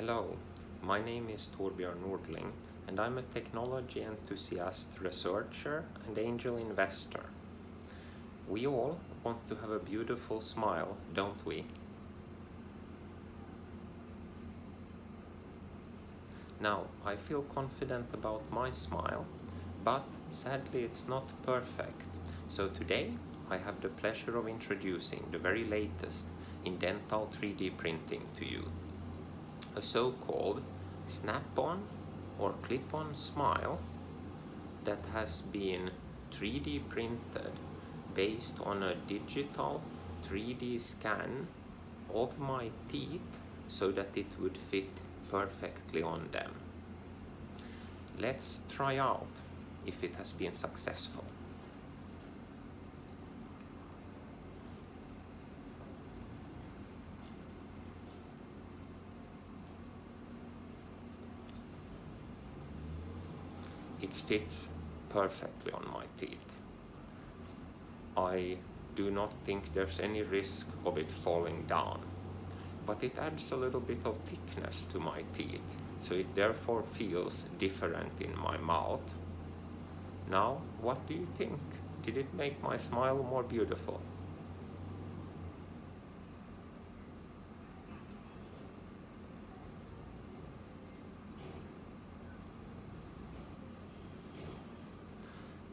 Hello, my name is Torbjörn Nordling and I'm a technology enthusiast, researcher and angel investor. We all want to have a beautiful smile, don't we? Now, I feel confident about my smile, but sadly it's not perfect. So today I have the pleasure of introducing the very latest in dental 3D printing to you. A so-called snap-on or clip-on smile that has been 3D printed based on a digital 3D scan of my teeth so that it would fit perfectly on them. Let's try out if it has been successful. It fits perfectly on my teeth. I do not think there's any risk of it falling down, but it adds a little bit of thickness to my teeth, so it therefore feels different in my mouth. Now, what do you think? Did it make my smile more beautiful?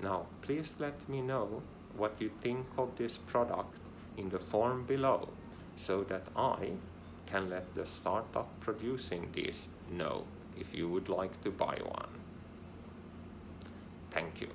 Now, please let me know what you think of this product in the form below so that I can let the startup producing this know if you would like to buy one. Thank you.